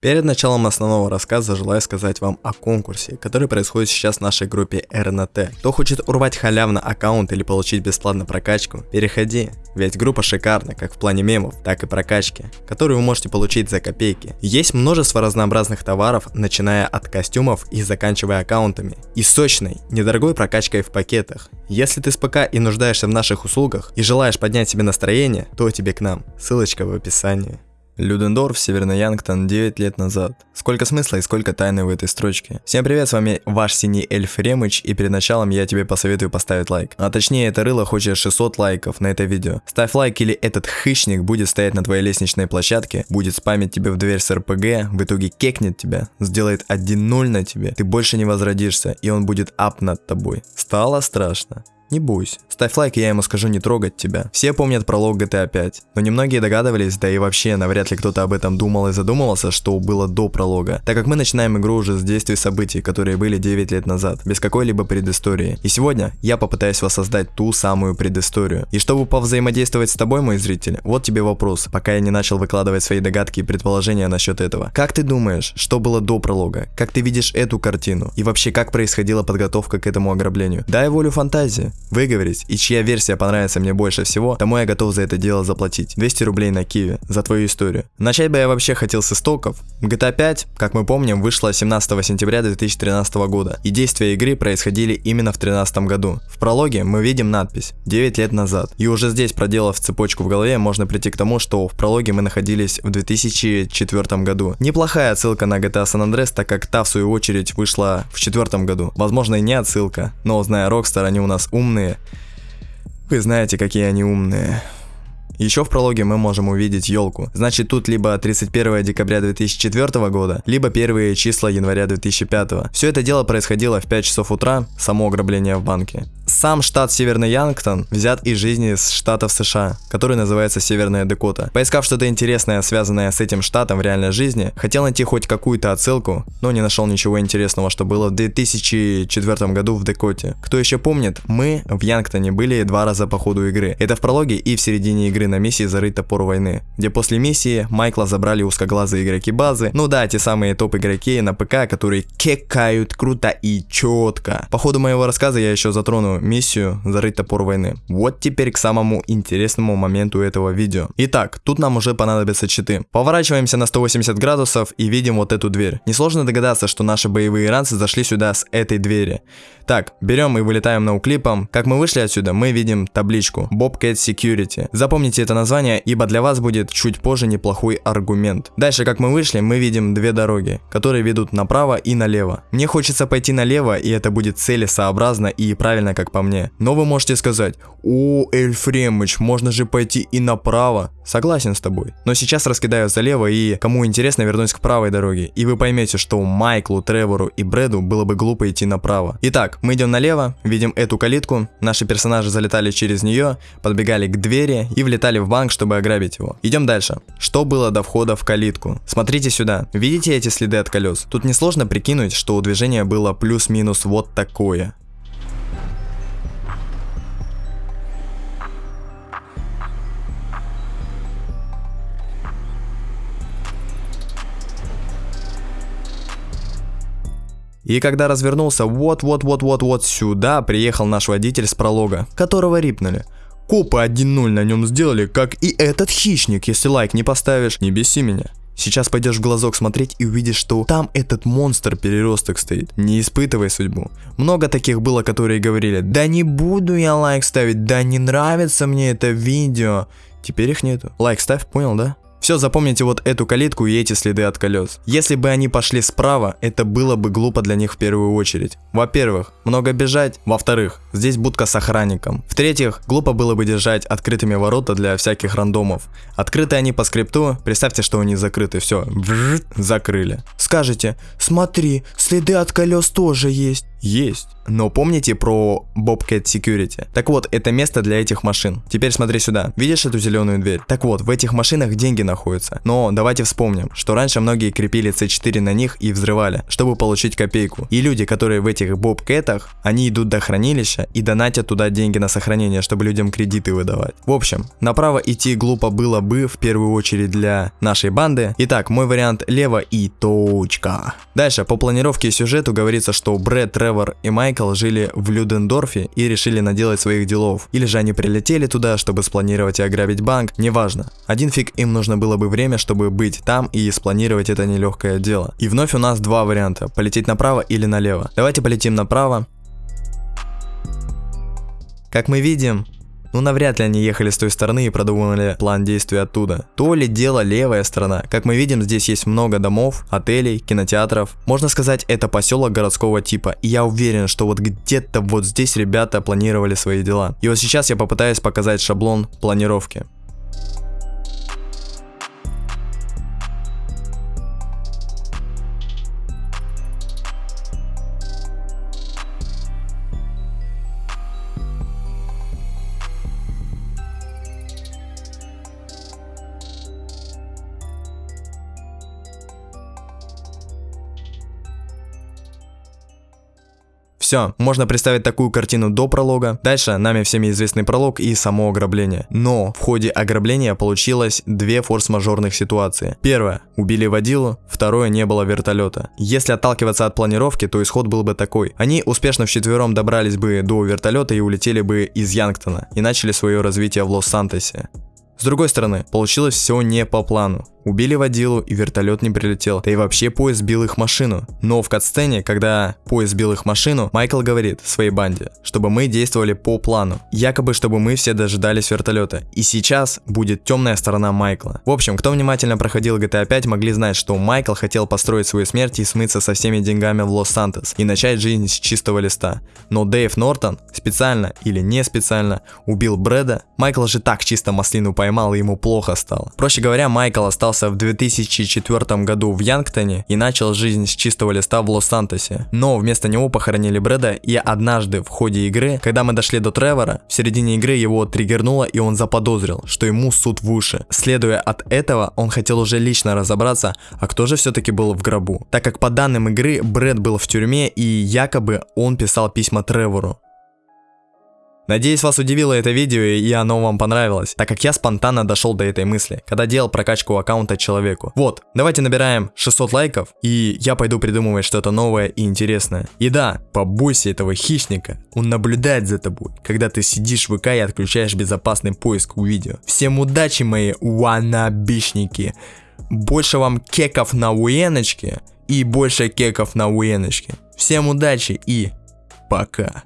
Перед началом основного рассказа желаю сказать вам о конкурсе, который происходит сейчас в нашей группе РНТ. Кто хочет урвать халявно аккаунт или получить бесплатно прокачку, переходи, ведь группа шикарна как в плане мемов, так и прокачки, которую вы можете получить за копейки. Есть множество разнообразных товаров, начиная от костюмов и заканчивая аккаунтами, и сочной, недорогой прокачкой в пакетах. Если ты с ПК и нуждаешься в наших услугах и желаешь поднять себе настроение, то тебе к нам, ссылочка в описании. Людендорф, Северный Янгтон, 9 лет назад. Сколько смысла и сколько тайны в этой строчке. Всем привет, с вами ваш синий эльф Ремыч, и перед началом я тебе посоветую поставить лайк. А точнее, это рыло хочет 600 лайков на это видео. Ставь лайк, или этот хищник будет стоять на твоей лестничной площадке, будет спамить тебе в дверь с РПГ, в итоге кекнет тебя, сделает 1-0 на тебе, ты больше не возродишься, и он будет ап над тобой. Стало страшно. Не бойся. Ставь лайк, и я ему скажу не трогать тебя. Все помнят пролог GTA 5, но немногие догадывались, да и вообще навряд ли кто-то об этом думал и задумывался, что было до пролога, так как мы начинаем игру уже с действий событий, которые были 9 лет назад, без какой-либо предыстории. И сегодня я попытаюсь воссоздать ту самую предысторию. И чтобы повзаимодействовать с тобой, мой зритель, вот тебе вопрос, пока я не начал выкладывать свои догадки и предположения насчет этого. Как ты думаешь, что было до пролога? Как ты видишь эту картину? И вообще, как происходила подготовка к этому ограблению? Дай волю фантазии выговорить, и чья версия понравится мне больше всего, тому я готов за это дело заплатить. 200 рублей на Киви за твою историю. Начать бы я вообще хотел с истоков. GTA 5, как мы помним, вышла 17 сентября 2013 года, и действия игры происходили именно в 2013 году. В прологе мы видим надпись 9 лет назад, и уже здесь, проделав цепочку в голове, можно прийти к тому, что в прологе мы находились в 2004 году. Неплохая отсылка на GTA San Andreas, так как та в свою очередь вышла в 2004 году. Возможно и не отсылка, но зная Rockstar, они у нас умные умные. Вы знаете, какие они умные. Еще в прологе мы можем увидеть елку. Значит, тут либо 31 декабря 2004 года, либо первые числа января 2005. Все это дело происходило в 5 часов утра, само ограбление в банке. Сам штат Северный Янгтон взят из жизни с штатов США, который называется Северная Дакота. Поискав что-то интересное, связанное с этим штатом в реальной жизни, хотел найти хоть какую-то отсылку, но не нашел ничего интересного, что было в 2004 году в Дакоте. Кто еще помнит, мы в Янгтоне были два раза по ходу игры. Это в прологе и в середине игры на миссии «Зарыть топор войны», где после миссии Майкла забрали узкоглазые игроки базы, ну да, те самые топ-игроки на ПК, которые кекают круто и четко. По ходу моего рассказа я еще затрону миссию «Зарыть топор войны». Вот теперь к самому интересному моменту этого видео. Итак, тут нам уже понадобятся читы. Поворачиваемся на 180 градусов и видим вот эту дверь. Несложно догадаться, что наши боевые ранцы зашли сюда с этой двери. Так, берем и вылетаем на уклипом. Как мы вышли отсюда, мы видим табличку Bobcat Security. Запомните это название, ибо для вас будет чуть позже неплохой аргумент. Дальше, как мы вышли, мы видим две дороги, которые ведут направо и налево. Мне хочется пойти налево, и это будет целесообразно и правильно, как по мне. Но вы можете сказать, о, Эльфремыч, можно же пойти и направо. Согласен с тобой. Но сейчас раскидаю залево и, кому интересно, вернусь к правой дороге. И вы поймете, что Майклу, Тревору и Брэду было бы глупо идти направо. Итак, мы идем налево, видим эту калитку, наши персонажи залетали через нее, подбегали к двери и влетали в банк, чтобы ограбить его. Идем дальше. Что было до входа в калитку? Смотрите сюда. Видите эти следы от колес? Тут несложно прикинуть, что у движения было плюс-минус вот такое. И когда развернулся вот-вот-вот-вот-вот сюда, приехал наш водитель с пролога, которого рипнули. Копы 1-0 на нем сделали, как и этот хищник, если лайк не поставишь, не беси меня. Сейчас пойдешь в глазок смотреть и увидишь, что там этот монстр переросток стоит. Не испытывай судьбу. Много таких было, которые говорили, да не буду я лайк ставить, да не нравится мне это видео. Теперь их нету. Лайк ставь, понял, да? Все, запомните вот эту калитку и эти следы от колес. Если бы они пошли справа, это было бы глупо для них в первую очередь. Во-первых, много бежать. Во-вторых, здесь будка с охранником. В-третьих, глупо было бы держать открытыми ворота для всяких рандомов. Открыты они по скрипту, представьте, что они закрыты, все, закрыли. скажете, смотри, следы от колес тоже есть. Есть. Но помните про Bobcat Security? Так вот, это место для этих машин. Теперь смотри сюда. Видишь эту зеленую дверь? Так вот, в этих машинах деньги находятся. Но давайте вспомним, что раньше многие крепили C4 на них и взрывали, чтобы получить копейку. И люди, которые в этих Бобкетах, они идут до хранилища и донатят туда деньги на сохранение, чтобы людям кредиты выдавать. В общем, направо идти глупо было бы в первую очередь для нашей банды. Итак, мой вариант лево и точка. Дальше, по планировке и сюжету говорится, что Брэд, Тревор и Майкл жили в Людендорфе и решили наделать своих делов. Или же они прилетели туда, чтобы спланировать и ограбить банк, неважно. Один фиг им нужно было бы время, чтобы быть там и спланировать это нелегкое дело. И вновь у нас два варианта, полететь направо или налево. Давайте полетим направо. Как мы видим, ну навряд ли они ехали с той стороны и продумывали план действий оттуда. То ли дело левая сторона. Как мы видим, здесь есть много домов, отелей, кинотеатров. Можно сказать, это поселок городского типа. И я уверен, что вот где-то вот здесь ребята планировали свои дела. И вот сейчас я попытаюсь показать шаблон планировки. Все, можно представить такую картину до пролога. Дальше нами всеми известный пролог и само ограбление. Но в ходе ограбления получилось две форс-мажорных ситуации. Первое, убили водилу, второе, не было вертолета. Если отталкиваться от планировки, то исход был бы такой. Они успешно вчетвером добрались бы до вертолета и улетели бы из Янгтона и начали свое развитие в Лос-Сантосе. С другой стороны, получилось все не по плану. Убили водилу и вертолет не прилетел, да и вообще поезд сбил их машину. Но в катсцене, когда поезд сбил их машину, Майкл говорит своей банде, чтобы мы действовали по плану. Якобы, чтобы мы все дожидались вертолета. И сейчас будет темная сторона Майкла. В общем, кто внимательно проходил GTA 5, могли знать, что Майкл хотел построить свою смерть и смыться со всеми деньгами в Лос-Сантос и начать жизнь с чистого листа. Но Дэйв Нортон специально или не специально убил Брэда. Майкл же так чисто маслину поймал и ему плохо стало. Проще говоря, Майкл остался в 2004 году в Янгтоне и начал жизнь с чистого листа в Лос-Сантосе. Но вместо него похоронили Брэда, и однажды в ходе игры, когда мы дошли до Тревора, в середине игры его триггернуло, и он заподозрил, что ему суд в уши. Следуя от этого, он хотел уже лично разобраться, а кто же все-таки был в гробу. Так как по данным игры, Брэд был в тюрьме, и якобы он писал письма Тревору. Надеюсь, вас удивило это видео и оно вам понравилось, так как я спонтанно дошел до этой мысли, когда делал прокачку аккаунта человеку. Вот, давайте набираем 600 лайков, и я пойду придумывать что-то новое и интересное. И да, побойся этого хищника, он наблюдает за тобой, когда ты сидишь в ВК и отключаешь безопасный поиск у видео. Всем удачи, мои уанабишники! Больше вам кеков на уеночке и больше кеков на уеночке. Всем удачи и пока.